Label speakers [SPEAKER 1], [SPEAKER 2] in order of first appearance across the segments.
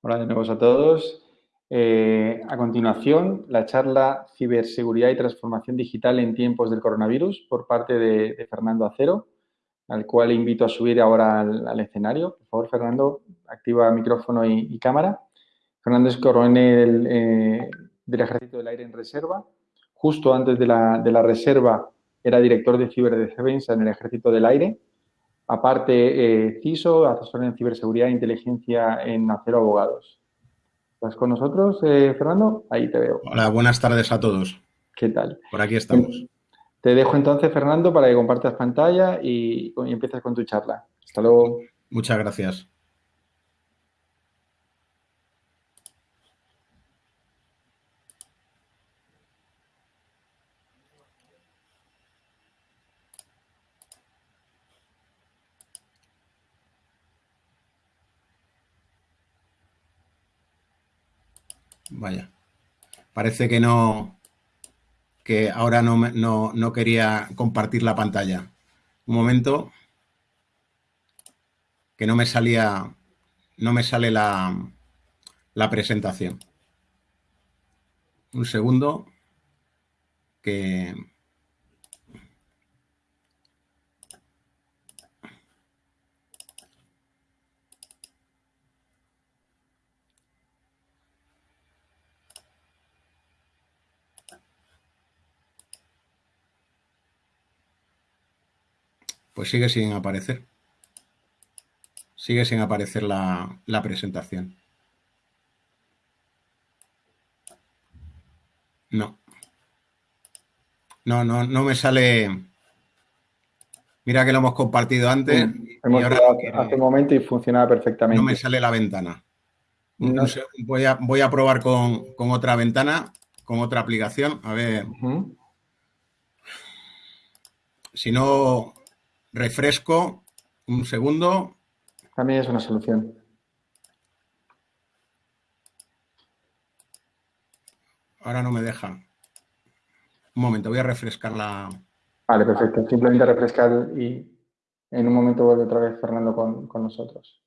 [SPEAKER 1] Hola de nuevo a todos. Eh, a continuación, la charla Ciberseguridad y Transformación Digital en tiempos del coronavirus por parte de, Fernando Acero, al cual invito a subir ahora al, escenario. Por favor, Fernando, activa micrófono y, cámara. Fernando es coronel eh, del Ejército del Aire en Reserva. Justo antes de la, de la reserva era director de ciberdefensa en el Ejército del Aire Aparte, eh, CISO, asesor en ciberseguridad e inteligencia en Acero Abogados. ¿Estás con nosotros, eh, Fernando? Ahí te veo.
[SPEAKER 2] Hola, buenas tardes a todos.
[SPEAKER 1] ¿Qué tal?
[SPEAKER 2] Por aquí estamos.
[SPEAKER 1] Te dejo entonces, Fernando, para que compartas pantalla y, y empieces con tu charla. Hasta luego.
[SPEAKER 2] Muchas gracias. Vaya. Parece que no, que ahora no, no, no quería compartir la pantalla. Un momento. Que no me salía, no me sale la, la presentación. Un segundo. Que... Pues sigue sin aparecer. Sigue sin aparecer la, presentación. No. No, no, no me sale. Mira que lo hemos compartido antes.
[SPEAKER 1] hemos hace un momento y funcionaba perfectamente.
[SPEAKER 2] No me sale la ventana. voy, a, voy a probar con, otra ventana, con otra aplicación. A ver. Si no, refresco un segundo.
[SPEAKER 1] También es una solución.
[SPEAKER 2] Ahora no me deja. Un momento, voy a refrescar la...
[SPEAKER 1] Vale, perfecto. Simplemente refrescar y en un momento vuelve otra vez Fernando con, nosotros.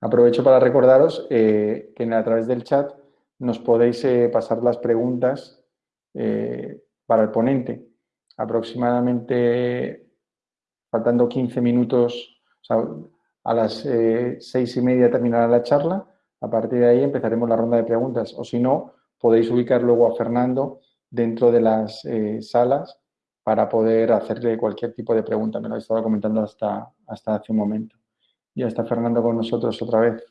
[SPEAKER 1] Aprovecho para recordaros eh, que a través del chat nos podéis eh, pasar las preguntas eh, para el ponente aproximadamente faltando 15 minutos, a las eh, seis y media terminará la charla. A partir de ahí empezaremos la ronda de preguntas. O si no, podéis ubicar luego a Fernando dentro de las eh, salas para poder hacerle cualquier tipo de pregunta. Me lo he estado comentando hasta, hasta hace un momento. Ya está Fernando con nosotros otra vez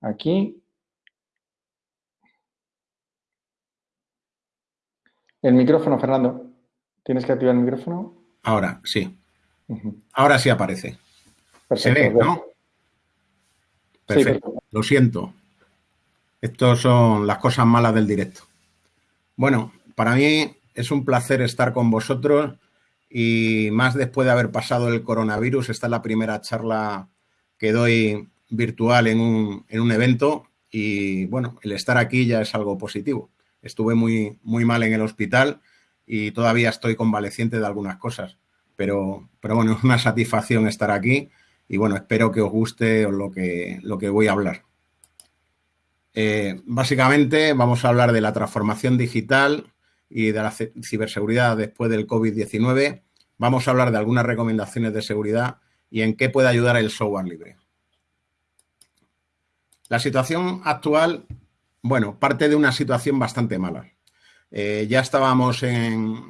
[SPEAKER 1] aquí. El micrófono, Fernando. ¿Tienes que activar el micrófono?
[SPEAKER 2] Ahora, sí. Ahora sí aparece. Se ve, ¿no? Perfecto. Lo siento. Estas son las cosas malas del directo. Bueno, para mí es un placer estar con vosotros y más después de haber pasado el coronavirus. Esta es la primera charla que doy virtual en un, en un evento y bueno, el estar aquí ya es algo positivo. Estuve muy, muy mal en el hospital y todavía estoy convaleciente de algunas cosas. Pero, pero bueno, es una satisfacción estar aquí y bueno, espero que os guste lo que, lo que voy a hablar. Eh, básicamente vamos a hablar de la transformación digital y de la ciberseguridad después del COVID-19. Vamos a hablar de algunas recomendaciones de seguridad y en qué puede ayudar el software libre. La situación actual, bueno, parte de una situación bastante mala. Eh, ya estábamos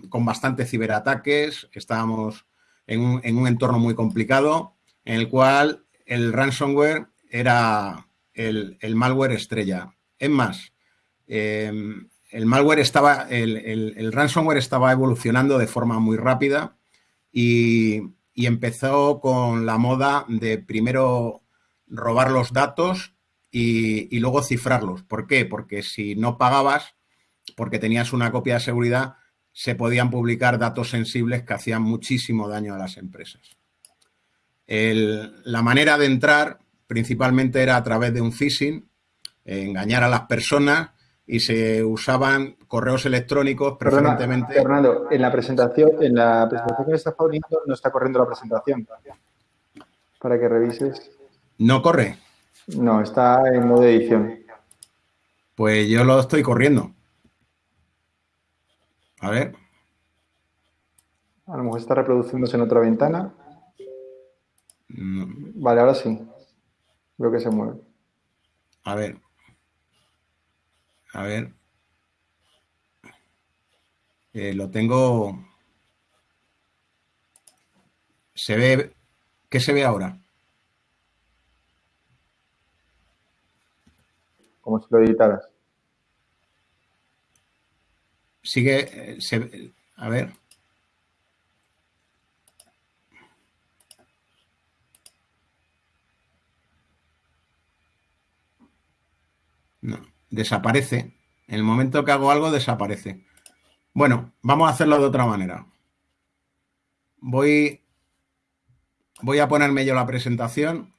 [SPEAKER 2] con bastantes ciberataques, estábamos en un, entorno muy complicado, en el cual el ransomware era el, malware estrella. Es más, em, el malware estaba, el, ransomware estaba evolucionando de forma muy rápida y, empezó con la moda de primero robar los datos y, y, luego cifrarlos. ¿Por qué? Porque si no pagabas, porque tenías una copia de seguridad, se podían publicar datos sensibles que hacían muchísimo daño a las empresas. la manera de entrar principalmente era a través de un phishing, engañar a las personas y se usaban correos electrónicos preferentemente.
[SPEAKER 1] Fernando, en la presentación, en la presentación que estás poniendo no está corriendo la presentación. Para que revises.
[SPEAKER 2] ¿No corre?
[SPEAKER 1] No, está en modo edición.
[SPEAKER 2] Pues yo lo estoy corriendo. A ver.
[SPEAKER 1] A lo mejor está reproduciéndose en otra ventana. Vale, ahora sí. Veo que se mueve.
[SPEAKER 2] A ver. A ver. Eh, lo tengo. Se ve. ¿Qué se ve ahora?
[SPEAKER 1] Como si lo editaras.
[SPEAKER 2] Sigue. Eh, se, a ver. No, desaparece. En el momento que hago algo, desaparece. Bueno, vamos a hacerlo de otra manera. Voy, voy a ponerme yo la presentación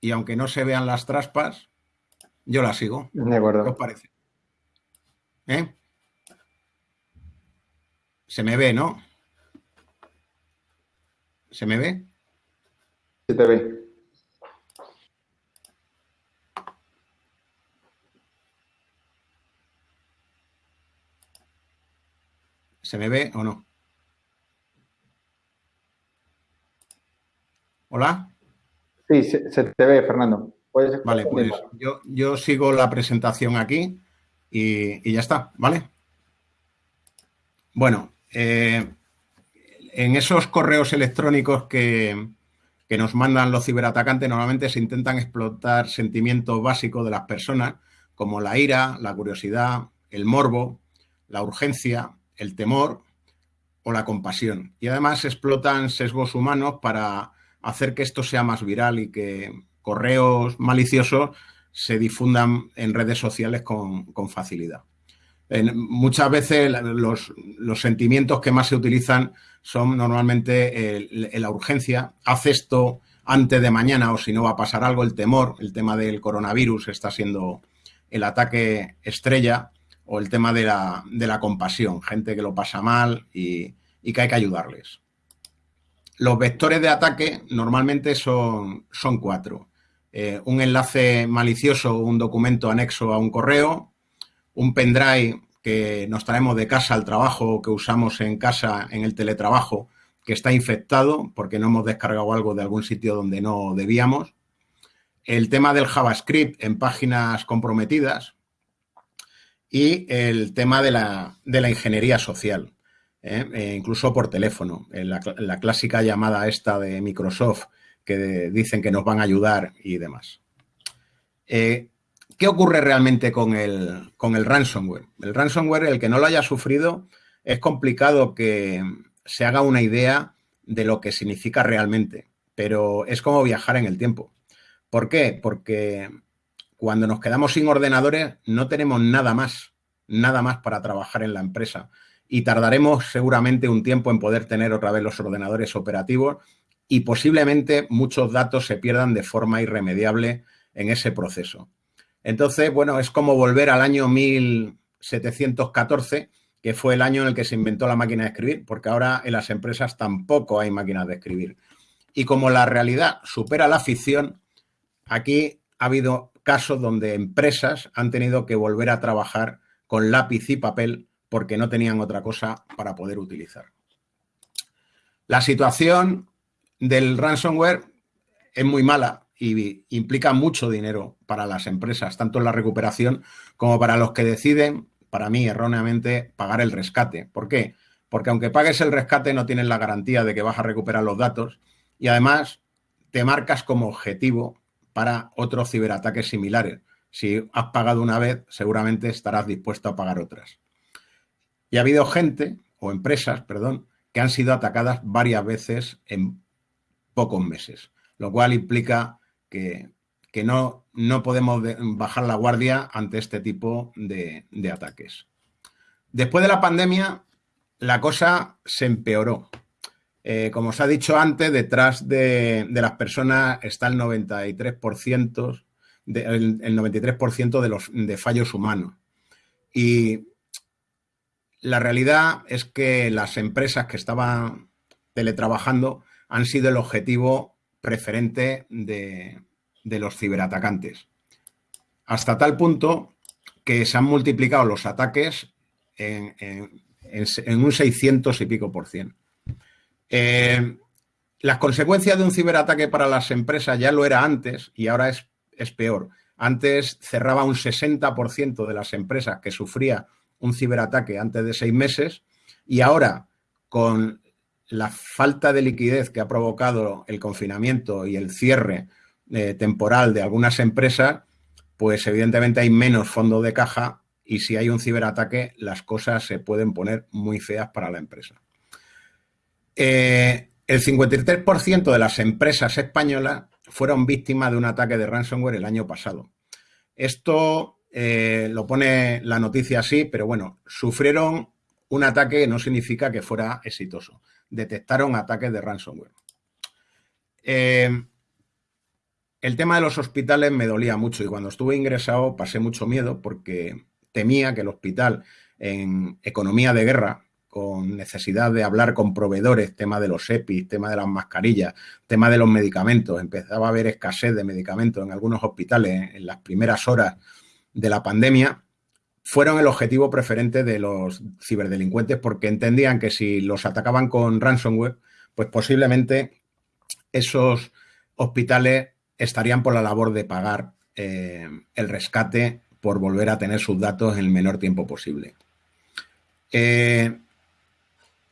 [SPEAKER 2] y aunque no se vean las traspas, yo la sigo.
[SPEAKER 1] De acuerdo.
[SPEAKER 2] ¿Qué os parece? ¿Eh? Se me ve, ¿no? ¿Se me ve?
[SPEAKER 1] Se te ve.
[SPEAKER 2] ¿Se me ve o no? ¿Hola?
[SPEAKER 1] Sí, se, te ve, Fernando.
[SPEAKER 2] vale, pues yo, sigo la presentación aquí y, ya está, ¿vale? Bueno, eh, en esos correos electrónicos que, nos mandan los ciberatacantes normalmente se intentan explotar sentimientos básicos de las personas como la ira, la curiosidad, el morbo, la urgencia, el temor o la compasión. Y además explotan sesgos humanos para hacer que esto sea más viral y que correos maliciosos se difundan en redes sociales con, facilidad. Muchas veces los, sentimientos que más se utilizan son normalmente la urgencia, haz esto antes de mañana o si no va a pasar algo, el temor, el tema del coronavirus está siendo el ataque estrella o el tema de la, de la compasión, gente que lo pasa mal y, que hay que ayudarles. Los vectores de ataque normalmente son, son cuatro. Eh, un enlace malicioso, un documento anexo a un correo, un pendrive que nos traemos de casa al trabajo, que usamos en casa en el teletrabajo, que está infectado porque no hemos descargado algo de algún sitio donde no debíamos. El tema del JavaScript en páginas comprometidas, y el tema de la, ingeniería social, ¿eh? E incluso por teléfono, en la, clásica llamada esta de Microsoft que dicen que nos van a ayudar y demás. Eh, ¿Qué ocurre realmente con el, con el ransomware? El ransomware, el que no lo haya sufrido, es complicado que se haga una idea de lo que significa realmente, pero es como viajar en el tiempo. ¿Por qué? Porque cuando nos quedamos sin ordenadores no tenemos nada más, nada más para trabajar en la empresa. Y tardaremos seguramente un tiempo en poder tener otra vez los ordenadores operativos y posiblemente muchos datos se pierdan de forma irremediable en ese proceso. Entonces, bueno, es como volver al año 1714, que fue el año en el que se inventó la máquina de escribir, porque ahora en las empresas tampoco hay máquinas de escribir. Y como la realidad supera la ficción, aquí ha habido casos donde empresas han tenido que volver a trabajar con lápiz y papel porque no tenían otra cosa para poder utilizar. La situación del ransomware es muy mala y implica mucho dinero para las empresas, tanto en la recuperación como para los que deciden, para mí erróneamente, pagar el rescate. ¿Por qué? Porque aunque pagues el rescate no tienes la garantía de que vas a recuperar los datos y además te marcas como objetivo para otros ciberataques similares. Si has pagado una vez, seguramente estarás dispuesto a pagar otras. Y ha habido gente, o empresas, perdón, que han sido atacadas varias veces en pocos meses, lo cual implica que, no, no, podemos bajar la guardia ante este tipo de, ataques. Después de la pandemia, la cosa se empeoró. Eh, como os ha dicho antes, detrás de, las personas está el 93%, de, el, 93 de los de fallos humanos. Y la realidad es que las empresas que estaban teletrabajando han sido el objetivo preferente de, de los ciberatacantes. Hasta tal punto que se han multiplicado los ataques en, un 600 y pico por cien. Eh, las consecuencias de un ciberataque para las empresas ya lo era antes y ahora es, es peor. Antes cerraba un 60% de las empresas que sufría un ciberataque antes de seis meses y ahora con la falta de liquidez que ha provocado el confinamiento y el cierre eh, temporal de algunas empresas, pues evidentemente hay menos fondo de caja y si hay un ciberataque las cosas se pueden poner muy feas para la empresa. Eh, el 53% de las empresas españolas fueron víctimas de un ataque de ransomware el año pasado. Esto eh, lo pone la noticia así, pero bueno, sufrieron un ataque no significa que fuera exitoso. Detectaron ataques de ransomware. Eh, el tema de los hospitales me dolía mucho y cuando estuve ingresado pasé mucho miedo porque temía que el hospital en economía de guerra, con necesidad de hablar con proveedores, tema de los EPIs, tema de las mascarillas, tema de los medicamentos, empezaba a haber escasez de medicamentos en algunos hospitales en las primeras horas de la pandemia, fueron el objetivo preferente de los ciberdelincuentes porque entendían que si los atacaban con ransomware, pues posiblemente esos hospitales estarían por la labor de pagar eh, el rescate por volver a tener sus datos en el menor tiempo posible. Eh,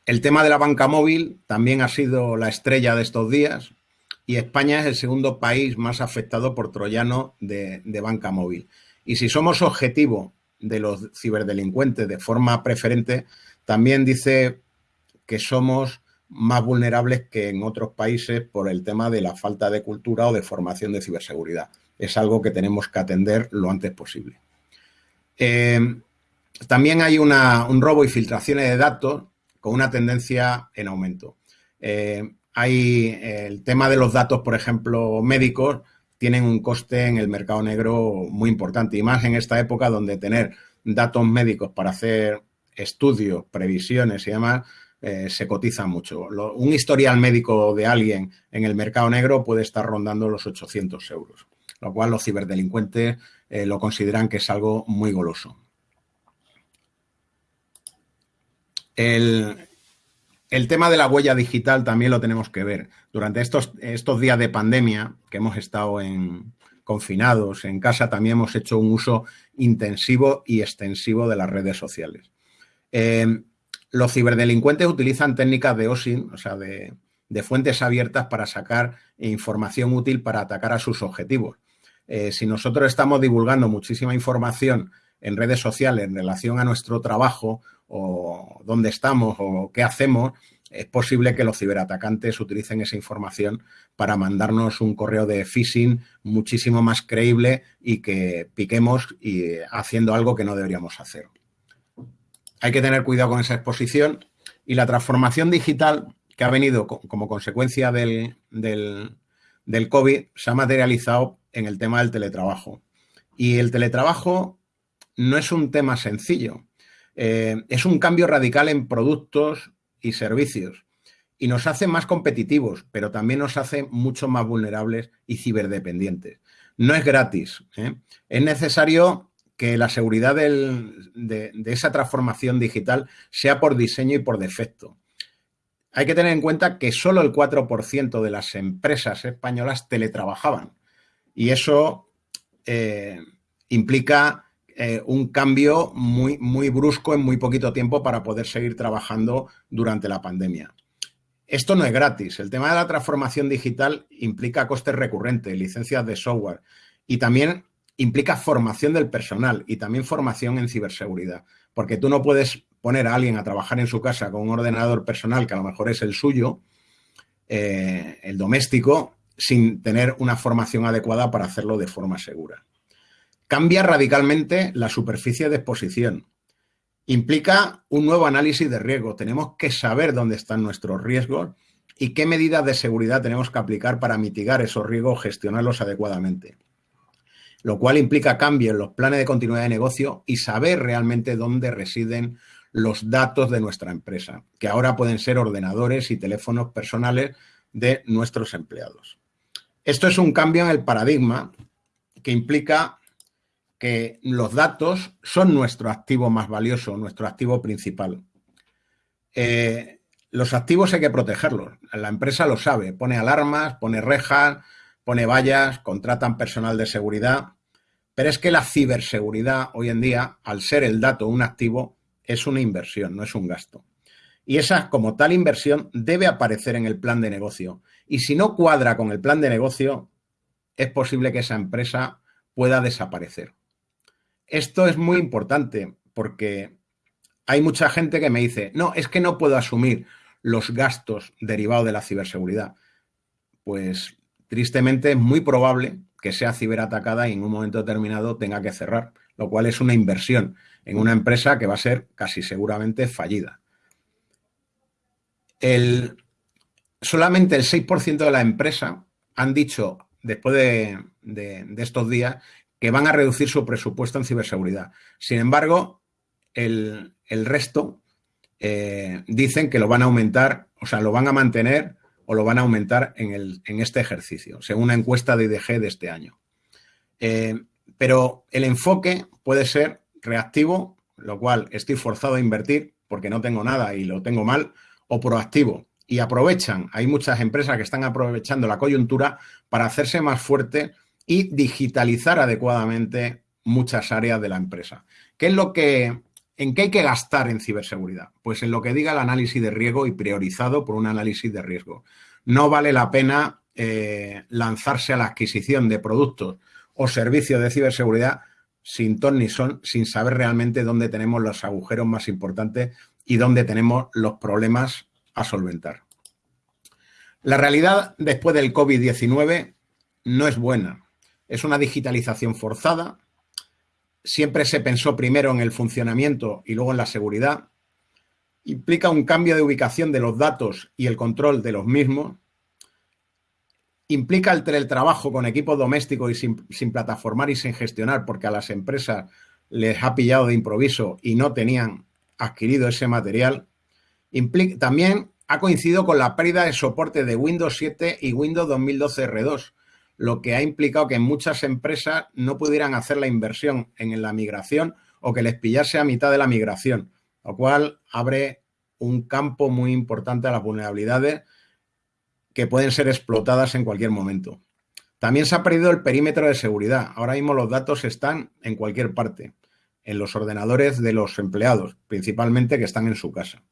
[SPEAKER 2] el tema de la banca móvil también ha sido la estrella de estos días y España es el segundo país más afectado por troyano de, de banca móvil. Y si somos objetivo de los ciberdelincuentes de forma preferente, también dice que somos más vulnerables que en otros países por el tema de la falta de cultura o de formación de ciberseguridad. Es algo que tenemos que atender lo antes posible. Eh, también hay un robo y filtraciones de datos con una tendencia en aumento. Eh, hay el tema de los datos, por ejemplo, médicos, tienen un coste en el mercado negro muy importante y más en esta época donde tener datos médicos para hacer estudios, previsiones y demás eh, se cotiza mucho. un historial médico de alguien en el mercado negro puede estar rondando los 800 euros, lo cual los ciberdelincuentes eh, lo consideran que es algo muy goloso. El, el tema de la huella digital también lo tenemos que ver. Durante estos, estos días de pandemia que hemos estado en, confinados en casa, también hemos hecho un uso intensivo y extensivo de las redes sociales. Eh, los ciberdelincuentes utilizan técnicas de OSINT, o sea, de, fuentes abiertas para sacar información útil para atacar a sus objetivos. Eh, si nosotros estamos divulgando muchísima información en redes sociales en relación a nuestro trabajo o dónde estamos o qué hacemos, es posible que los ciberatacantes utilicen esa información para mandarnos un correo de phishing muchísimo más creíble y que piquemos y haciendo algo que no deberíamos hacer. Hay que tener cuidado con esa exposición y la transformación digital que ha venido como consecuencia del, del, COVID se ha materializado en el tema del teletrabajo. Y el teletrabajo no es un tema sencillo. Eh, es un cambio radical en productos y servicios y nos hace más competitivos, pero también nos hace mucho más vulnerables y ciberdependientes. No es gratis. ¿eh? Es necesario que la seguridad de, esa transformación digital sea por diseño y por defecto. Hay que tener en cuenta que solo el 4% de las empresas españolas teletrabajaban y eso eh, implica eh, un cambio muy, muy brusco en muy poquito tiempo para poder seguir trabajando durante la pandemia. Esto no es gratis. El tema de la transformación digital implica costes recurrentes, licencias de software y también implica formación del personal y también formación en ciberseguridad. Porque tú no puedes poner a alguien a trabajar en su casa con un ordenador personal que a lo mejor es el suyo, eh, el doméstico, sin tener una formación adecuada para hacerlo de forma segura. Cambia radicalmente la superficie de exposición. Implica un nuevo análisis de riesgo. Tenemos que saber dónde están nuestros riesgos y qué medidas de seguridad tenemos que aplicar para mitigar esos riesgos, gestionarlos adecuadamente. Lo cual implica cambio en los planes de continuidad de negocio y saber realmente dónde residen los datos de nuestra empresa, que ahora pueden ser ordenadores y teléfonos personales de nuestros empleados. Esto es un cambio en el paradigma que implica que los datos son nuestro activo más valioso, nuestro activo principal. Eh, los activos hay que protegerlos. La empresa lo sabe, pone alarmas, pone rejas, pone vallas, contratan personal de seguridad. Pero es que la ciberseguridad hoy en día, al ser el dato un activo, es una inversión, no es un gasto. Y esa, como tal inversión, debe aparecer en el plan de negocio. Y si no cuadra con el plan de negocio, es posible que esa empresa pueda desaparecer. Esto es muy importante porque hay mucha gente que me dice, no, es que no puedo asumir los gastos derivados de la ciberseguridad. Pues tristemente es muy probable que sea ciberatacada y en un momento determinado tenga que cerrar, lo cual es una inversión en una empresa que va a ser casi seguramente fallida. El, solamente el 6% de la empresa han dicho, después de, estos días, que van a reducir su presupuesto en ciberseguridad. Sin embargo, el, resto eh, dicen que lo van a aumentar, o sea, lo van a mantener o lo van a aumentar en, este ejercicio, según una encuesta de IDG de este año. Eh, pero el enfoque puede ser reactivo, lo cual estoy forzado a invertir porque no tengo nada y lo tengo mal, o proactivo. Y aprovechan, hay muchas empresas que están aprovechando la coyuntura para hacerse más fuerte y digitalizar adecuadamente muchas áreas de la empresa. ¿Qué es lo que, en qué hay que gastar en ciberseguridad? Pues en lo que diga el análisis de riesgo y priorizado por un análisis de riesgo. No vale la pena eh, lanzarse a la adquisición de productos o servicios de ciberseguridad sin ton ni son, sin saber realmente dónde tenemos los agujeros más importantes y dónde tenemos los problemas a solventar. La realidad después del COVID-19 no es buena. Es una digitalización forzada. Siempre se pensó primero en el funcionamiento y luego en la seguridad. Implica un cambio de ubicación de los datos y el control de los mismos. Implica el teletrabajo con equipos domésticos y sin, sin plataformar y sin gestionar porque a las empresas les ha pillado de improviso y no tenían adquirido ese material. también ha coincidido con la pérdida de soporte de Windows 7 y Windows 2012 R2, lo que ha implicado que muchas empresas no pudieran hacer la inversión en la migración o que les pillase a mitad de la migración, lo cual abre un campo muy importante a las vulnerabilidades que pueden ser explotadas en cualquier momento. También se ha perdido el perímetro de seguridad. Ahora mismo los datos están en cualquier parte en los ordenadores de los empleados, principalmente que están en su casa.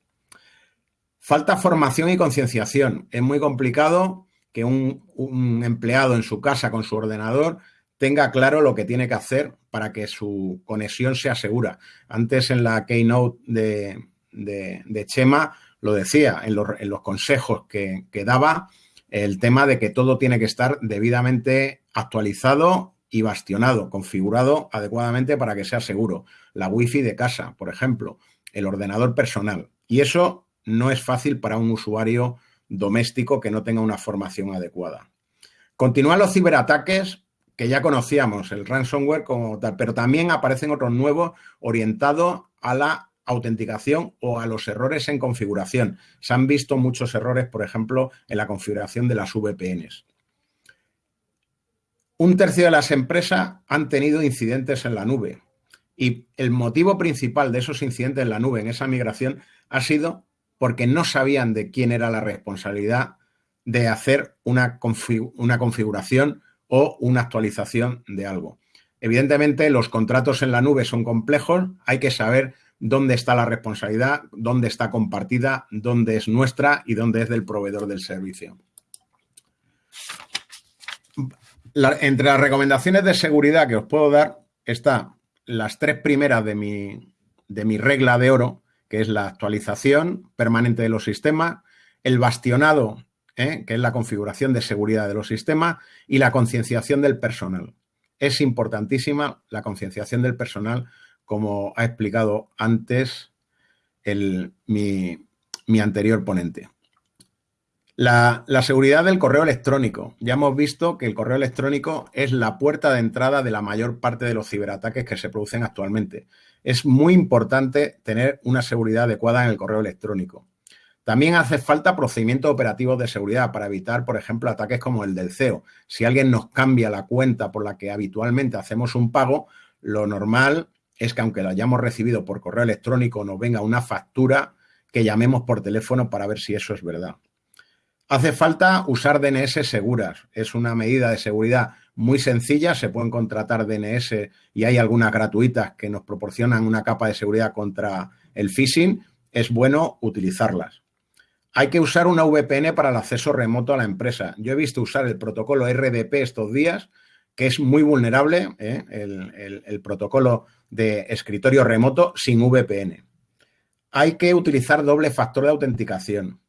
[SPEAKER 2] Falta formación y concienciación. Es muy complicado que un, empleado en su casa con su ordenador tenga claro lo que tiene que hacer para que su conexión sea segura. Antes en la keynote de, de, Chema lo decía, en los, consejos que, que daba, el tema de que todo tiene que estar debidamente actualizado y bastionado, configurado adecuadamente para que sea seguro. La wifi de casa, por ejemplo, el ordenador personal. Y eso no es fácil para un usuario doméstico que no tenga una formación adecuada. Continúan los ciberataques que ya conocíamos, el ransomware como tal, pero también aparecen otros nuevos orientados a la autenticación o a los errores en configuración. Se han visto muchos errores, por ejemplo, en la configuración de las VPNs un tercio de las empresas han tenido incidentes en la nube. Y el motivo principal de esos incidentes en la nube, en esa migración, ha sido porque no sabían de quién era la responsabilidad de hacer una, una configuración o una actualización de algo. Evidentemente, los contratos en la nube son complejos, hay que saber dónde está la responsabilidad, dónde está compartida, dónde es nuestra y dónde es del proveedor del servicio entre las recomendaciones de seguridad que os puedo dar está las tres primeras de mi, de mi regla de oro, que es la actualización permanente de los sistemas, el bastionado, ¿eh? que es la configuración de seguridad de los sistemas, y la concienciación del personal. Es importantísima la concienciación del personal, como ha explicado antes mi anterior ponente. La, seguridad del correo electrónico. Ya hemos visto que el correo electrónico es la puerta de entrada de la mayor parte de los ciberataques que se producen actualmente. Es muy importante tener una seguridad adecuada en el correo electrónico. También hace falta procedimientos operativos de seguridad para evitar, por ejemplo, ataques como el del CEO. Si alguien nos cambia la cuenta por la que habitualmente hacemos un pago, lo normal es que aunque la hayamos recibido por correo electrónico, nos venga una factura que llamemos por teléfono para ver si eso es verdad. Hace falta usar DNS seguras. Es una medida de seguridad muy sencilla. Se pueden contratar DNS y hay algunas gratuitas que nos proporcionan una capa de seguridad contra el phishing. Es bueno utilizarlas. Hay que usar una VPN para el acceso remoto a la empresa. Yo he visto usar el protocolo RDP estos días, que es muy vulnerable, ¿eh? el, protocolo de escritorio remoto sin VPN. Hay que utilizar doble factor de autenticación.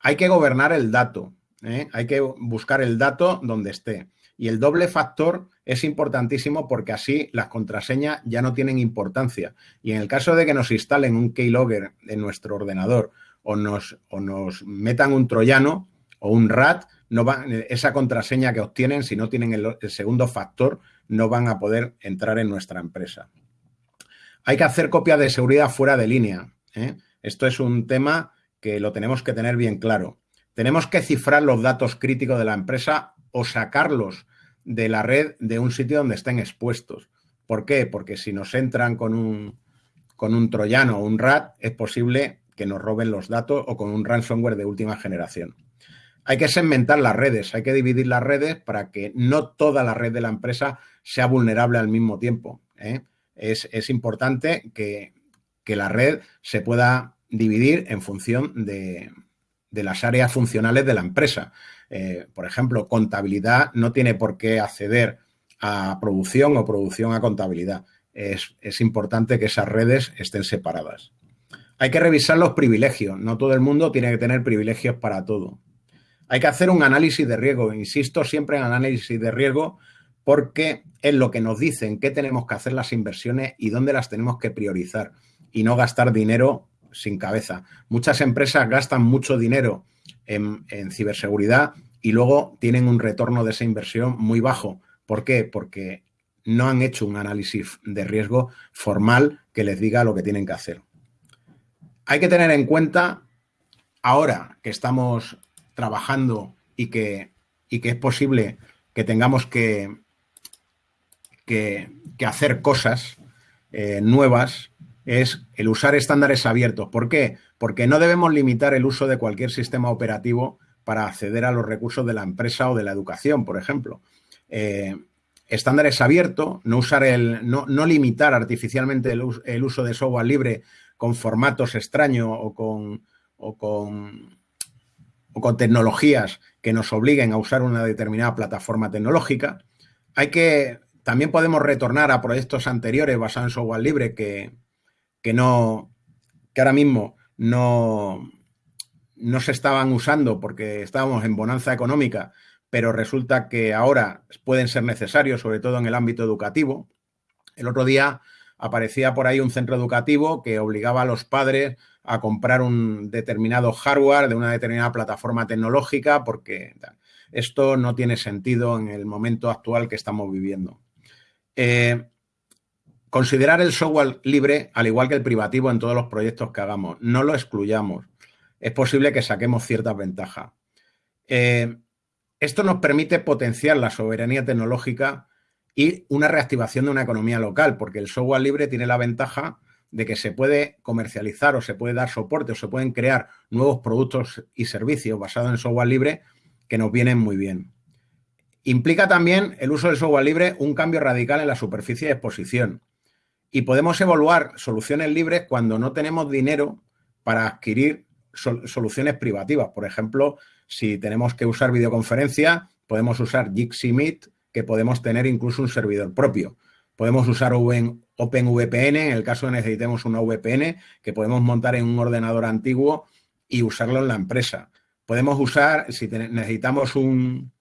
[SPEAKER 2] Hay que gobernar el dato. ¿eh? Hay que buscar el dato donde esté. Y el doble factor es importantísimo porque así las contraseñas ya no tienen importancia. Y en el caso de que nos instalen un keylogger en nuestro ordenador o nos, o nos metan un troyano o un RAT, no esa contraseña que obtienen, si no tienen el, segundo factor, no van a poder entrar en nuestra empresa. Hay que hacer copias de seguridad fuera de línea. ¿eh? Esto es un tema que lo tenemos que tener bien claro. Tenemos que cifrar los datos críticos de la empresa o sacarlos de la red de un sitio donde estén expuestos. ¿Por qué? Porque si nos entran con un, con un troyano o un RAT, es posible que nos roben los datos o con un ransomware de última generación. Hay que segmentar las redes, hay que dividir las redes para que no toda la red de la empresa sea vulnerable al mismo tiempo. ¿eh? Es, importante que, la red se pueda dividir en función de, las áreas funcionales de la empresa. Eh, por ejemplo, contabilidad no tiene por qué acceder a producción o producción a contabilidad. es importante que esas redes estén separadas. Hay que revisar los privilegios. No todo el mundo tiene que tener privilegios para todo. Hay que hacer un análisis de riesgo. Insisto siempre en análisis de riesgo porque es lo que nos dicen qué tenemos que hacer las inversiones y dónde las tenemos que priorizar y no gastar dinero sin cabeza. Muchas empresas gastan mucho dinero en, ciberseguridad y luego tienen un retorno de esa inversión muy bajo. ¿Por qué? Porque no han hecho un análisis de riesgo formal que les diga lo que tienen que hacer. Hay que tener en cuenta, ahora que estamos trabajando y que, que es posible que tengamos que, que, hacer cosas eh, nuevas, es el usar estándares abiertos. ¿Por qué? Porque no debemos limitar el uso de cualquier sistema operativo para acceder a los recursos de la empresa o de la educación, por ejemplo. Eh, estándares abiertos, no usar el, no, limitar artificialmente el, uso de software libre con formatos extraños o con, o con, o con tecnologías que nos obliguen a usar una determinada plataforma tecnológica. Hay que, también podemos retornar a proyectos anteriores basados en software libre que, que no, que ahora mismo no, no se estaban usando porque estábamos en bonanza económica, pero resulta que ahora pueden ser necesarios, sobre todo en el ámbito educativo. El otro día aparecía por ahí un centro educativo que obligaba a los padres a comprar un determinado hardware de una determinada plataforma tecnológica porque esto no tiene sentido en el momento actual que estamos viviendo. Eh, considerar el software libre, al igual que el privativo en todos los proyectos que hagamos, no lo excluyamos. Es posible que saquemos ciertas ventajas. Eh, esto nos permite potenciar la soberanía tecnológica y una reactivación de una economía local, porque el software libre tiene la ventaja de que se puede comercializar o se puede dar soporte o se pueden crear nuevos productos y servicios basados en software libre que nos vienen muy bien. Implica también el uso del software libre un cambio radical en la superficie de exposición. Y podemos evaluar soluciones libres cuando no tenemos dinero para adquirir soluciones privativas. Por ejemplo, si tenemos que usar videoconferencia, podemos usar Jitsi Meet que podemos tener incluso un servidor propio. Podemos usar OpenVPN en el caso de necesitemos una VPN que podemos montar en un ordenador antiguo y usarlo en la empresa. Podemos usar, si necesitamos un,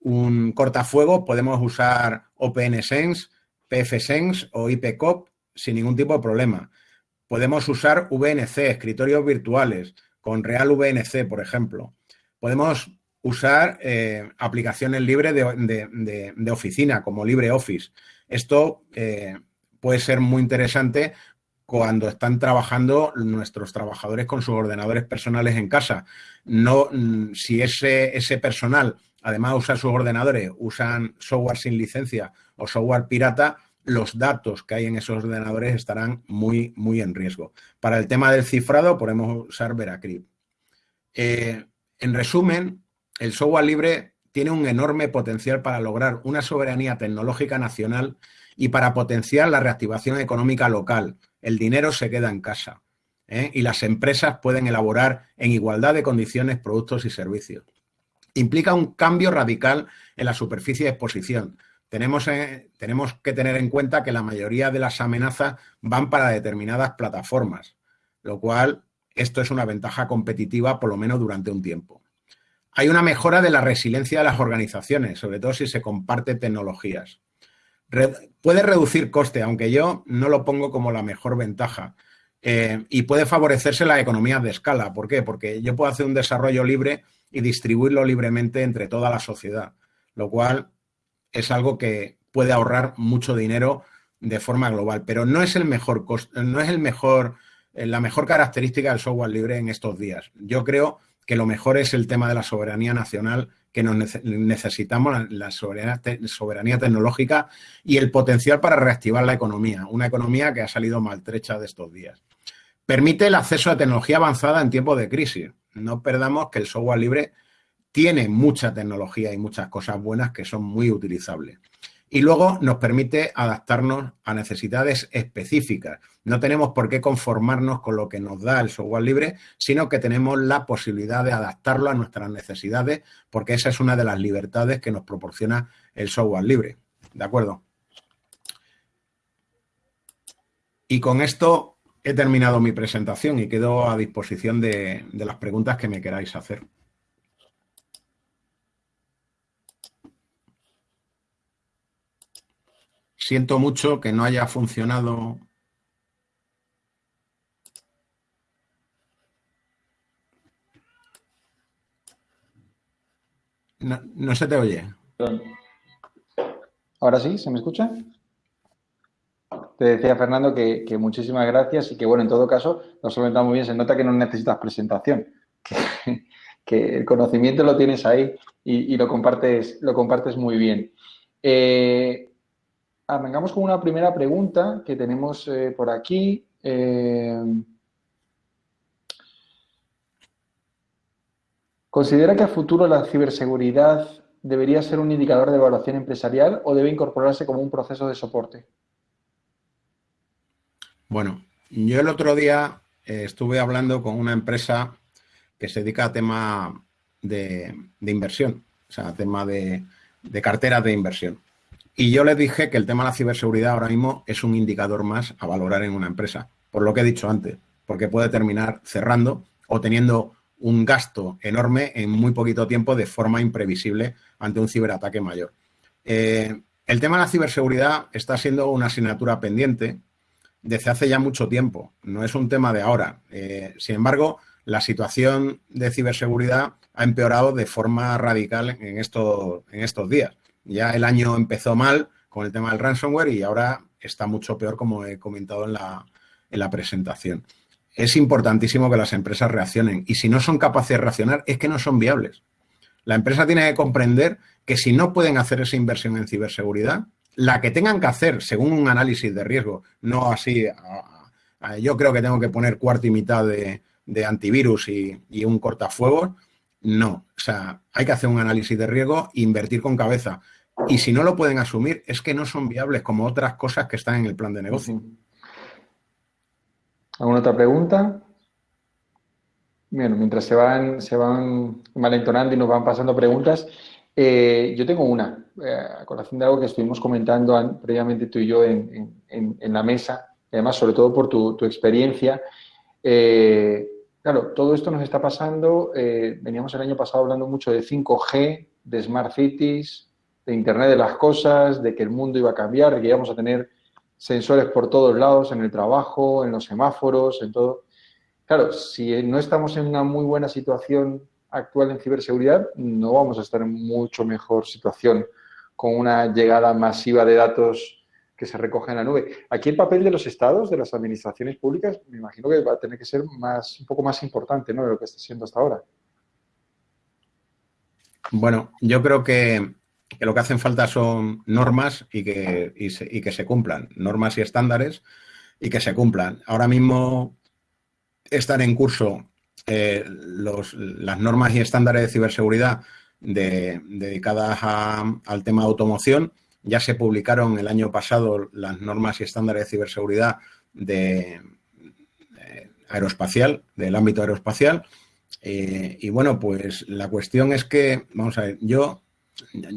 [SPEAKER 2] un cortafuego, podemos usar OpenSense, PFSense o IPCOP sin ningún tipo de problema. Podemos usar VNC, escritorios virtuales, con Real VNC, por ejemplo. Podemos usar eh, aplicaciones libres de, oficina, como LibreOffice. Esto eh, puede ser muy interesante cuando están trabajando nuestros trabajadores con sus ordenadores personales en casa. No, mm, si ese, ese personal además de usar sus ordenadores, usan software sin licencia o software pirata, los datos que hay en esos ordenadores estarán muy, muy en riesgo. Para el tema del cifrado podemos usar Veracrypt. Eh, en resumen, el software libre tiene un enorme potencial para lograr una soberanía tecnológica nacional y para potenciar la reactivación económica local. El dinero se queda en casa ¿eh? y las empresas pueden elaborar en igualdad de condiciones productos y servicios. Implica un cambio radical en la superficie de exposición. Tenemos, eh, tenemos que tener en cuenta que la mayoría de las amenazas van para determinadas plataformas, lo cual esto es una ventaja competitiva por lo menos durante un tiempo. Hay una mejora de la resiliencia de las organizaciones, sobre todo si se comparte tecnologías puede reducir coste, aunque yo no lo pongo como la mejor ventaja. Eh, y puede favorecerse la economía de escala. ¿Por qué? Porque yo puedo hacer un desarrollo libre y distribuirlo libremente entre toda la sociedad, lo cual es algo que puede ahorrar mucho dinero de forma global. Pero no es el mejor no es el mejor, eh, la mejor característica del software libre en estos días. Yo creo que lo mejor es el tema de la soberanía nacional que necesitamos, la soberanía, tecnológica y el potencial para reactivar la economía, una economía que ha salido maltrecha de estos días. Permite el acceso a tecnología avanzada en tiempos de crisis. No perdamos que el software libre tiene mucha tecnología y muchas cosas buenas que son muy utilizables y luego nos permite adaptarnos a necesidades específicas. No tenemos por qué conformarnos con lo que nos da el software libre, sino que tenemos la posibilidad de adaptarlo a nuestras necesidades, porque esa es una de las libertades que nos proporciona el software libre. ¿De acuerdo? Y con esto he terminado mi presentación y quedo a disposición de, las preguntas que me queráis hacer. Siento mucho que no haya funcionado. No, se te oye.
[SPEAKER 1] Ahora sí, ¿se me escucha? Te decía, Fernando, que, muchísimas gracias y que, bueno, en todo caso, nos solventado muy bien. Se nota que no necesitas presentación, que, el conocimiento lo tienes ahí y, lo, compartes, lo compartes muy bien. Eh, arrancamos con una primera pregunta que tenemos eh, por aquí. Eh, ¿Considera que a futuro la ciberseguridad debería ser un indicador de evaluación empresarial o debe incorporarse como un proceso de soporte?
[SPEAKER 2] Bueno, yo el otro día eh, estuve hablando con una empresa que se dedica a tema de, inversión, o sea, a tema de, de carteras de inversión. Y yo les dije que el tema de la ciberseguridad ahora mismo es un indicador más a valorar en una empresa, por lo que he dicho antes, porque puede terminar cerrando o teniendo un gasto enorme en muy poquito tiempo de forma imprevisible ante un ciberataque mayor. Eh, el tema de la ciberseguridad está siendo una asignatura pendiente desde hace ya mucho tiempo, no es un tema de ahora. Eh, sin embargo, la situación de ciberseguridad ha empeorado de forma radical en, en estos días. Ya el año empezó mal con el tema del ransomware y ahora está mucho peor, como he comentado en la, presentación. Es importantísimo que las empresas reaccionen y si no son capaces de reaccionar es que no son viables. La empresa tiene que comprender que si no pueden hacer esa inversión en ciberseguridad, la que tengan que hacer según un análisis de riesgo, no así, yo creo que tengo que poner cuarto y mitad de, antivirus y, y, un cortafuegos, no. O sea, hay que hacer un análisis de riesgo e invertir con cabeza. Y si no lo pueden asumir, es que no son viables como otras cosas que están en el plan de negocio.
[SPEAKER 1] ¿Alguna otra pregunta? Bueno, mientras se van, se van malentonando y nos van pasando preguntas, eh, yo tengo una, eh, a colación de algo que estuvimos comentando previamente tú y yo en, la mesa, además sobre todo por tu, experiencia. Eh, claro, todo esto nos está pasando, veníamos el año pasado hablando mucho de 5G, de Smart Cities, de Internet de las cosas, de que el mundo iba a cambiar, de que íbamos a tener sensores por todos lados, en el trabajo, en los semáforos, en todo. Claro, si no estamos en una muy buena situación actual en ciberseguridad, no vamos a estar en mucho mejor situación con una llegada masiva de datos que se recoge en la nube. Aquí el papel de los estados, de las administraciones públicas, me imagino que va a tener que ser más, un poco más importante ¿no? de lo que está siendo hasta ahora.
[SPEAKER 2] Bueno, yo creo que, lo que hacen falta son normas y que, y, que se cumplan, normas y estándares y que se cumplan. Ahora mismo están en curso eh, las normas y estándares de ciberseguridad dedicadas al tema de automoción ya se publicaron el año pasado las normas y estándares de ciberseguridad de, aeroespacial, del ámbito aeroespacial. Eh, y bueno, pues la cuestión es que, vamos a ver, yo,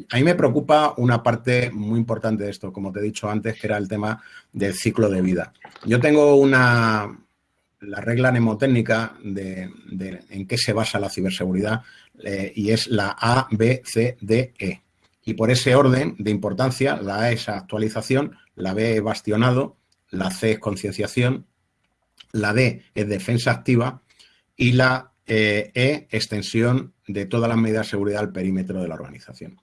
[SPEAKER 2] a mí me preocupa una parte muy importante de esto, como te he dicho antes, que era el tema del ciclo de vida. Yo tengo una, la regla mnemotécnica de, en qué se basa la ciberseguridad eh, y es la A, B, C, D, E. Y por ese orden de importancia, la A es actualización, la B es bastionado, la C es concienciación, la D es defensa activa y la E extensión de todas las medidas de seguridad al perímetro de la organización.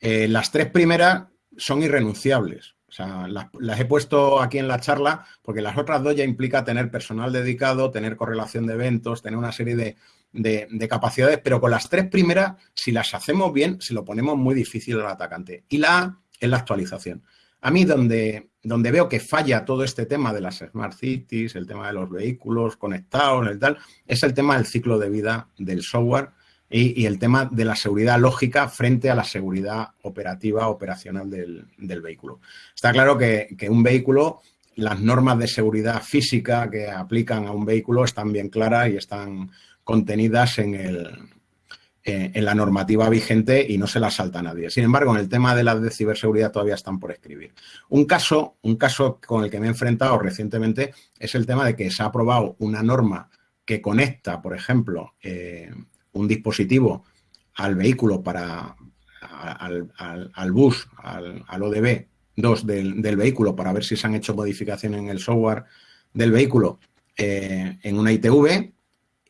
[SPEAKER 2] Eh, las tres primeras son irrenunciables. O sea, las, he puesto aquí en la charla porque las otras dos ya implica tener personal dedicado, tener correlación de eventos, tener una serie de, de, capacidades, pero con las tres primeras, si las hacemos bien, se lo ponemos muy difícil al atacante. Y la A es la actualización. A mí donde, donde veo que falla todo este tema de las smart cities, el tema de los vehículos conectados, el tal, es el tema del ciclo de vida del software y, el tema de la seguridad lógica frente a la seguridad operativa, operacional del, vehículo. Está claro que, que, un vehículo, las normas de seguridad física que aplican a un vehículo están bien claras y están contenidas en, el, eh, en la normativa vigente y no se las salta nadie. Sin embargo, en el tema de las de ciberseguridad todavía están por escribir. Un caso, un caso con el que me he enfrentado recientemente es el tema de que se ha aprobado una norma que conecta, por ejemplo, eh, un dispositivo al vehículo para al, bus, al, ODB 2 del, vehículo para ver si se han hecho modificaciones en el software del vehículo eh, en una ITV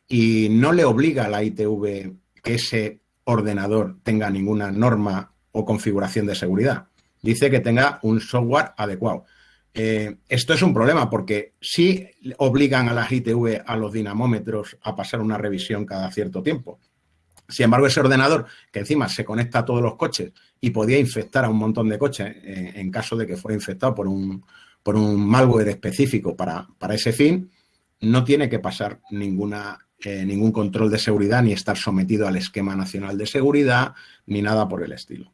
[SPEAKER 2] y no le obliga a la ITV que ese ordenador tenga ninguna norma o configuración de seguridad. Dice que tenga un software adecuado. Eh, esto es un problema porque si obligan a las ITV, a los dinamómetros, a pasar una revisión cada cierto tiempo. Sin embargo, ese ordenador, que encima se conecta a todos los coches y podía infectar a un montón de coches eh, en caso de que fuera infectado por un, por un malware específico para, para ese fin, no tiene que pasar ninguna eh, ningún control de seguridad ni estar sometido al esquema nacional de seguridad ni nada por el estilo.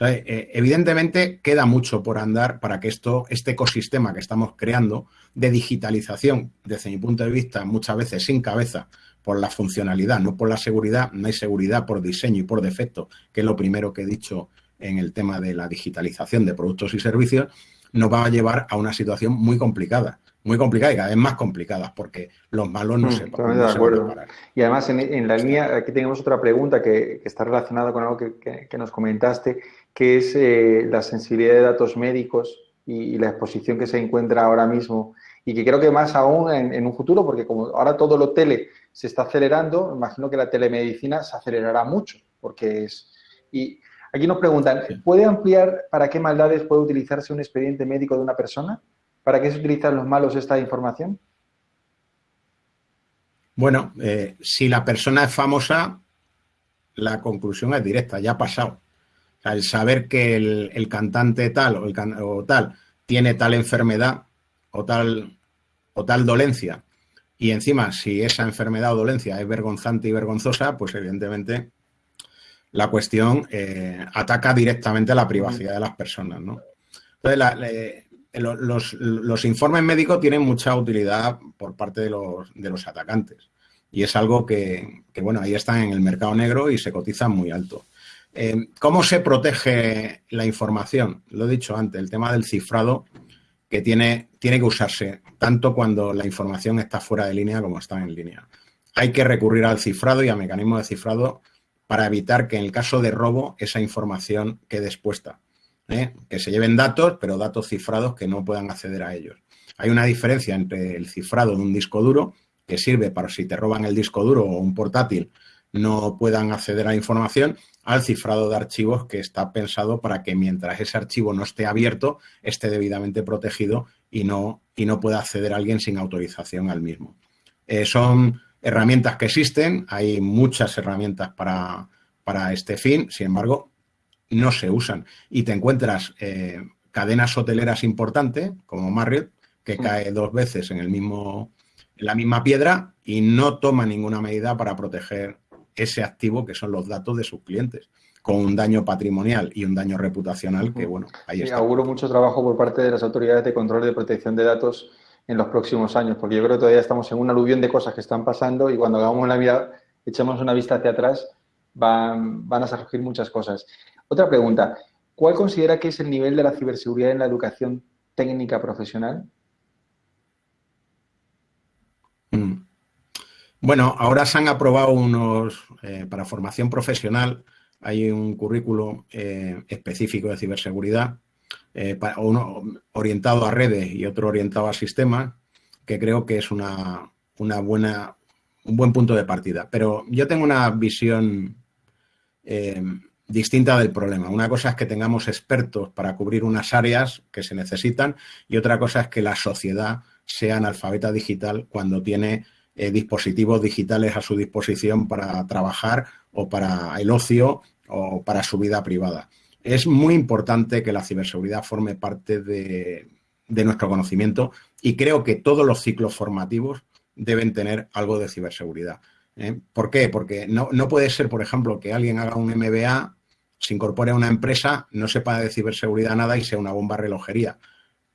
[SPEAKER 2] Eh, evidentemente queda mucho por andar para que esto, este ecosistema que estamos creando de digitalización, desde mi punto de vista, muchas veces sin cabeza por la funcionalidad, no por la seguridad, no hay seguridad por diseño y por defecto, que es lo primero que he dicho en el tema de la digitalización de productos y servicios, nos va a llevar a una situación muy complicada muy complicada y cada vez más complicadas porque los malos no, mm, se,
[SPEAKER 1] no de acuerdo. Y además en, la línea, aquí tenemos otra pregunta que, está relacionada con algo que, nos comentaste, que es eh, la sensibilidad de datos médicos y, la exposición que se encuentra ahora mismo y que creo que más aún en, un futuro, porque como ahora todo lo tele se está acelerando, imagino que la telemedicina se acelerará mucho, porque es... Y aquí nos preguntan, ¿puede ampliar para qué maldades puede utilizarse un expediente médico de una persona? ¿Para qué se utilizan los malos esta información?
[SPEAKER 2] Bueno, eh, si la persona es famosa, la conclusión es directa, ya ha pasado. el saber que el, cantante tal o, el, o, tal tiene tal enfermedad o tal, o tal dolencia, y encima si esa enfermedad o dolencia es vergonzante y vergonzosa, pues evidentemente la cuestión eh, ataca directamente a la privacidad de las personas. ¿no? Entonces, la, los, informes médicos tienen mucha utilidad por parte de los, atacantes. Y es algo que, bueno, ahí están en el mercado negro y se cotizan muy alto. Eh, ¿Cómo se protege la información? Lo he dicho antes, el tema del cifrado que tiene, tiene que usarse tanto cuando la información está fuera de línea como está en línea. Hay que recurrir al cifrado y a mecanismos de cifrado para evitar que en el caso de robo esa información quede expuesta. ¿Eh? que se lleven datos, pero datos cifrados que no puedan acceder a ellos. Hay una diferencia entre el cifrado de un disco duro, que sirve para si te roban el disco duro o un portátil, no puedan acceder a la información al cifrado de archivos que está pensado para que mientras ese archivo no esté abierto, esté debidamente protegido y no, y no pueda acceder a alguien sin autorización al mismo. Eh, son herramientas que existen, hay muchas herramientas para, este fin, sin embargo, no se usan. Y te encuentras eh, cadenas hoteleras importantes, como Marriott, que cae dos veces en, el mismo, en la misma piedra y no toma ninguna medida para proteger ese activo que son los datos de sus clientes con un daño patrimonial y un daño reputacional que, bueno, ahí está.
[SPEAKER 1] auguro mucho trabajo por parte de las autoridades de control y de protección de datos en los próximos años, porque yo creo que todavía estamos en un aluvión de cosas que están pasando y cuando hagamos una vida, echemos una vista hacia atrás, van, van a surgir muchas cosas. Otra pregunta, ¿cuál considera que es el nivel de la ciberseguridad en la educación técnica profesional?
[SPEAKER 2] Mm. Bueno, ahora se han aprobado unos, eh, para formación profesional, hay un currículo eh, específico de ciberseguridad, eh, uno orientado a redes y otro orientado a sistemas, que creo que es una, buena, un buen punto de partida. Pero yo tengo una visión distinta del problema. Una cosa es que tengamos expertos para cubrir unas áreas que se necesitan y otra cosa es que la sociedad sea analfabeta digital cuando tiene eh, dispositivos digitales a su disposición para trabajar o para el ocio o para su vida privada. Es muy importante que la ciberseguridad forme parte de, nuestro conocimiento y creo que todos los ciclos formativos deben tener algo de ciberseguridad. ¿Eh? ¿Por qué? Porque no, no, puede ser, por ejemplo, que alguien haga un MBA, se incorpore a una empresa, no sepa de ciberseguridad nada y sea una bomba relojería.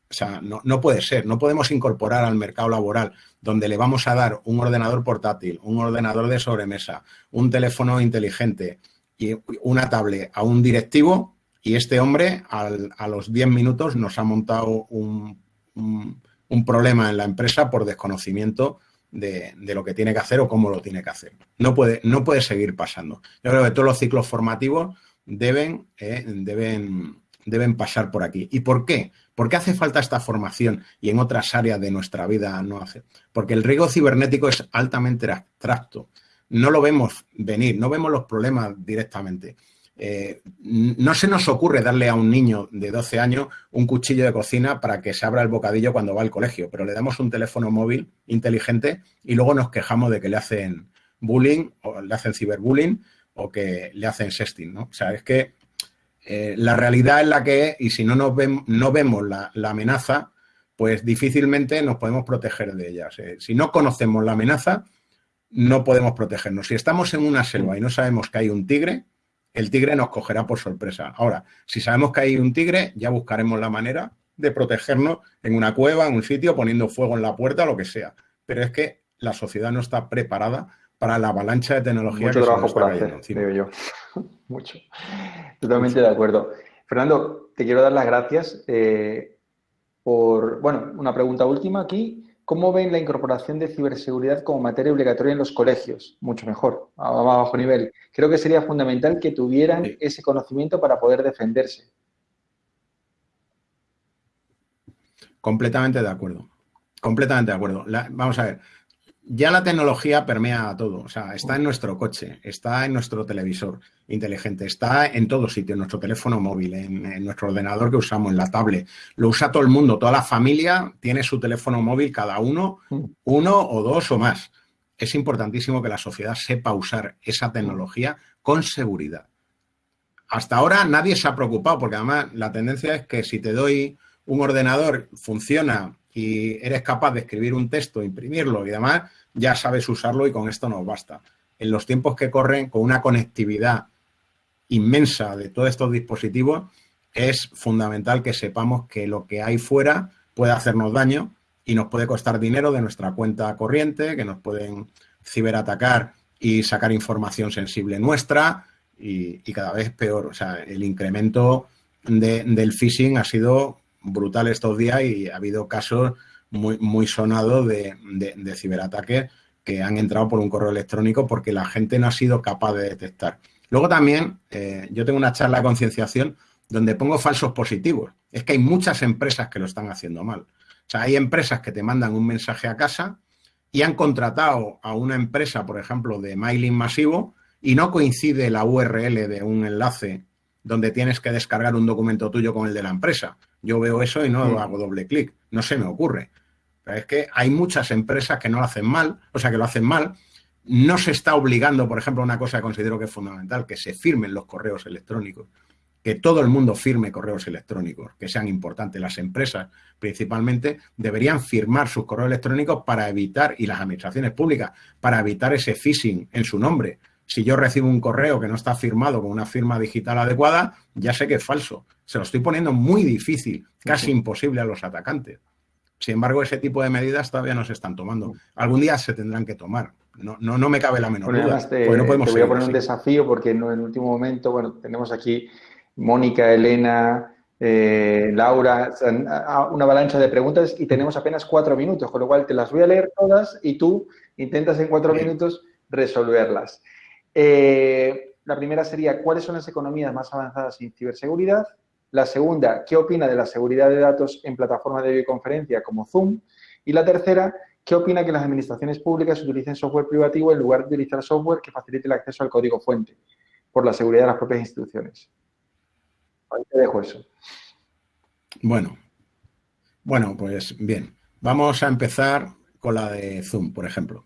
[SPEAKER 2] O sea, no, puede ser. No podemos incorporar al mercado laboral donde le vamos a dar un ordenador portátil, un ordenador de sobremesa, un teléfono inteligente y una tablet a un directivo y este hombre a los 10 minutos nos ha montado un, problema en la empresa por desconocimiento de, lo que tiene que hacer o cómo lo tiene que hacer. No puede, no puede seguir pasando. Yo creo que todos los ciclos formativos deben, eh, deben, deben pasar por aquí. ¿Y por qué? ¿Por qué hace falta esta formación y en otras áreas de nuestra vida no hace? Porque el riesgo cibernético es altamente abstracto. No lo vemos venir, no vemos los problemas directamente. Eh, no se nos ocurre darle a un niño de 12 años un cuchillo de cocina para que se abra el bocadillo cuando va al colegio, pero le damos un teléfono móvil inteligente y luego nos quejamos de que le hacen bullying o le hacen ciberbullying o que le hacen sexting, ¿no? O sea, es que eh, la realidad es la que es y si no, nos no vemos la, amenaza, pues difícilmente nos podemos proteger de ellas. Eh, si no conocemos la amenaza, no podemos protegernos. Si estamos en una selva y no sabemos que hay un tigre, el tigre nos cogerá por sorpresa. Ahora, si sabemos que hay un tigre, ya buscaremos la manera de protegernos en una cueva, en un sitio, poniendo fuego en la puerta, lo que sea. Pero es que la sociedad no está preparada para la avalancha de tecnología
[SPEAKER 1] Mucho trabajo por hacer, digo yo. Mucho. Totalmente de acuerdo. Fernando, te quiero dar las gracias eh, por, bueno, una pregunta última aquí. ¿Cómo ven la incorporación de ciberseguridad como materia obligatoria en los colegios? Mucho mejor, a bajo nivel. Creo que sería fundamental que tuvieran ese conocimiento para poder defenderse.
[SPEAKER 2] Completamente de acuerdo. Completamente de acuerdo. vamos a ver ya la tecnología permea a todo, o sea, está en nuestro coche, está en nuestro televisor inteligente, está en todo sitio, en nuestro teléfono móvil, en, nuestro ordenador que usamos, en la tablet. Lo usa todo el mundo, toda la familia tiene su teléfono móvil, cada uno, mm. uno o dos o más. Es importantísimo que la sociedad sepa usar esa tecnología con seguridad. Hasta ahora nadie se ha preocupado, porque además la tendencia es que si te doy un ordenador, funciona y eres capaz de escribir un texto, imprimirlo y demás, ya sabes usarlo y con esto nos basta. En los tiempos que corren, con una conectividad inmensa de todos estos dispositivos, es fundamental que sepamos que lo que hay fuera puede hacernos daño y nos puede costar dinero de nuestra cuenta corriente, que nos pueden ciberatacar y sacar información sensible nuestra y, cada vez peor. O sea, el incremento del phishing ha sido brutal estos días y ha habido casos muy, muy sonado de, ciberataques que han entrado por un correo electrónico porque la gente no ha sido capaz de detectar. Luego también eh, yo tengo una charla de concienciación donde pongo falsos positivos. Es que hay muchas empresas que lo están haciendo mal. O sea, hay empresas que te mandan un mensaje a casa y han contratado a una empresa, por ejemplo, de mailing masivo y no coincide la URL de un enlace donde tienes que descargar un documento tuyo con el de la empresa. Yo veo eso y no mm. hago doble clic, no se me ocurre. Pero es que hay muchas empresas que no lo hacen mal, o sea, que lo hacen mal. No se está obligando, por ejemplo, una cosa que considero que es fundamental, que se firmen los correos electrónicos, que todo el mundo firme correos electrónicos, que sean importantes. Las empresas, principalmente, deberían firmar sus correos electrónicos para evitar, y las administraciones públicas, para evitar ese phishing en su nombre si yo recibo un correo que no está firmado con una firma digital adecuada, ya sé que es falso. Se lo estoy poniendo muy difícil, casi imposible a los atacantes. Sin embargo, ese tipo de medidas todavía no se están tomando. Algún día se tendrán que tomar. No, no, no me cabe la menor duda.
[SPEAKER 1] Te, no podemos te voy a poner un desafío porque en el último momento, bueno, tenemos aquí Mónica, Elena, eh, Laura, una avalancha de preguntas y tenemos apenas cuatro minutos, con lo cual te las voy a leer todas y tú intentas en cuatro minutos resolverlas. Eh, la primera sería, ¿cuáles son las economías más avanzadas en ciberseguridad? La segunda, ¿qué opina de la seguridad de datos en plataformas de videoconferencia como Zoom? Y la tercera, ¿qué opina que las administraciones públicas utilicen software privativo en lugar de utilizar software que facilite el acceso al código fuente por la seguridad de las propias instituciones? Ahí te dejo eso.
[SPEAKER 2] Bueno, bueno, pues bien. Vamos a empezar con la de Zoom, por ejemplo.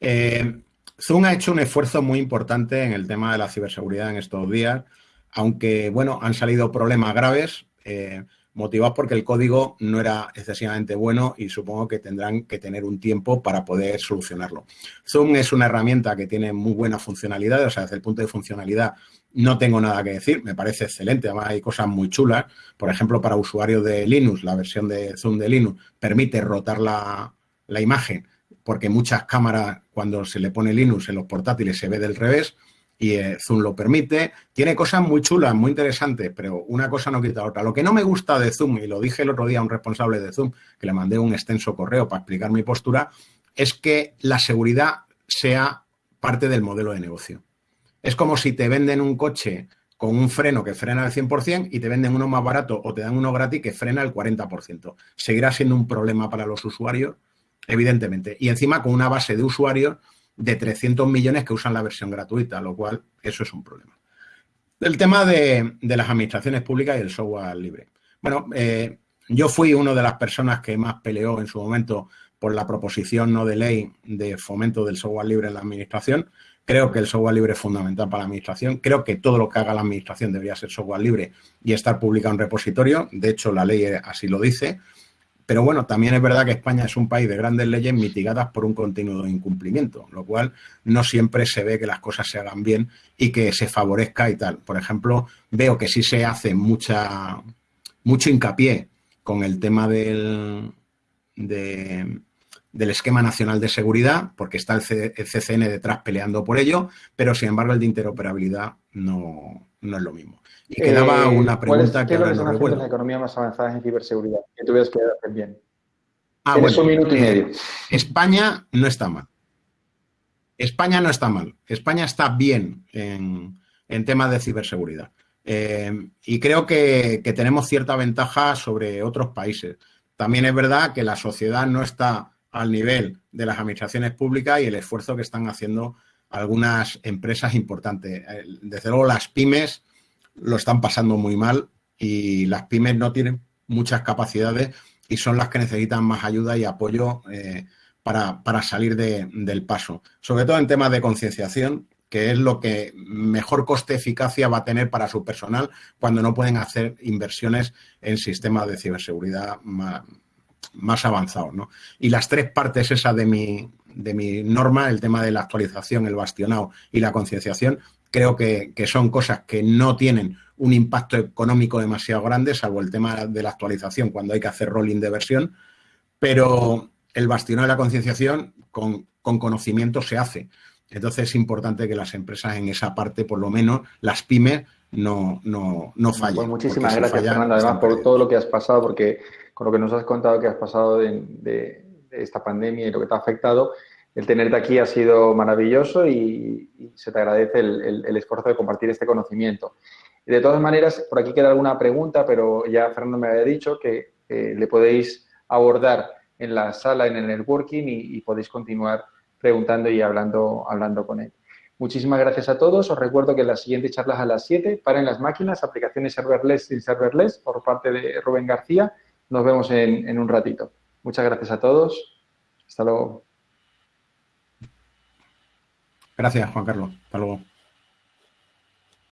[SPEAKER 2] Eh, Zoom ha hecho un esfuerzo muy importante en el tema de la ciberseguridad en estos días, aunque, bueno, han salido problemas graves, eh, motivados porque el código no era excesivamente bueno y supongo que tendrán que tener un tiempo para poder solucionarlo. Zoom es una herramienta que tiene muy buena funcionalidad, o sea, desde el punto de funcionalidad no tengo nada que decir, me parece excelente, además hay cosas muy chulas. Por ejemplo, para usuarios de Linux, la versión de Zoom de Linux permite rotar la, la imagen porque muchas cámaras, cuando se le pone Linux en los portátiles, se ve del revés y eh, Zoom lo permite. Tiene cosas muy chulas, muy interesantes, pero una cosa no quita otra. Lo que no me gusta de Zoom, y lo dije el otro día a un responsable de Zoom, que le mandé un extenso correo para explicar mi postura, es que la seguridad sea parte del modelo de negocio. Es como si te venden un coche con un freno que frena al 100% y te venden uno más barato o te dan uno gratis que frena el 40%. Seguirá siendo un problema para los usuarios evidentemente. Y encima con una base de usuarios de 300 millones que usan la versión gratuita, lo cual eso es un problema. El tema de, las administraciones públicas y el software libre. Bueno, eh, yo fui una de las personas que más peleó en su momento por la proposición no de ley de fomento del software libre en la administración. Creo que el software libre es fundamental para la administración. Creo que todo lo que haga la administración debería ser software libre y estar publicado en repositorio. De hecho, la ley así lo dice. Pero bueno, también es verdad que España es un país de grandes leyes mitigadas por un continuo incumplimiento, lo cual no siempre se ve que las cosas se hagan bien y que se favorezca y tal. Por ejemplo, veo que sí se hace mucha, mucho hincapié con el tema del, del esquema nacional de seguridad, porque está el, CCN detrás peleando por ello, pero sin embargo el de interoperabilidad no, no es lo mismo. Y quedaba eh, una pregunta
[SPEAKER 1] que ahora no recuerdo. las economías más avanzadas en ciberseguridad? Que tuvieras que hacer bien. Ah, un minuto y eh, medio.
[SPEAKER 2] España no está mal. España no está mal. España está bien en, temas de ciberseguridad. Eh, y creo que, que, tenemos cierta ventaja sobre otros países. También es verdad que la sociedad no está al nivel de las administraciones públicas y el esfuerzo que están haciendo algunas empresas importantes. Desde luego, las pymes lo están pasando muy mal y las pymes no tienen muchas capacidades y son las que necesitan más ayuda y apoyo eh, para, salir del paso. Sobre todo en temas de concienciación, que es lo que mejor coste-eficacia va a tener para su personal cuando no pueden hacer inversiones en sistemas de ciberseguridad más, avanzados. Y las tres partes esas de mi, de mi norma, el tema de la actualización, el bastionado y la concienciación, creo que, son cosas que no tienen un impacto económico demasiado grande, salvo el tema de la actualización cuando hay que hacer rolling de versión, pero el bastión de la concienciación con, conocimiento se hace. Entonces es importante que las empresas en esa parte, por lo menos las pymes, no, no, no fallen. Pues
[SPEAKER 1] muchísimas gracias, Fernando, además por todo lo que has pasado, porque con lo que nos has contado que has pasado de, de esta pandemia y lo que te ha afectado, el tenerte aquí ha sido maravilloso y, se te agradece el, esfuerzo de compartir este conocimiento. de todas maneras, por aquí queda alguna pregunta, pero ya Fernando me había dicho que le podéis abordar en la sala, en el networking y, podéis continuar preguntando y hablando, hablando con él. Muchísimas gracias a todos. Os recuerdo que las siguientes charlas a las 7, paren las máquinas, aplicaciones serverless y serverless por parte de Rubén García. Nos vemos en, un ratito. Muchas gracias a todos. Hasta luego.
[SPEAKER 2] Gracias, Juan Carlos. Hasta luego.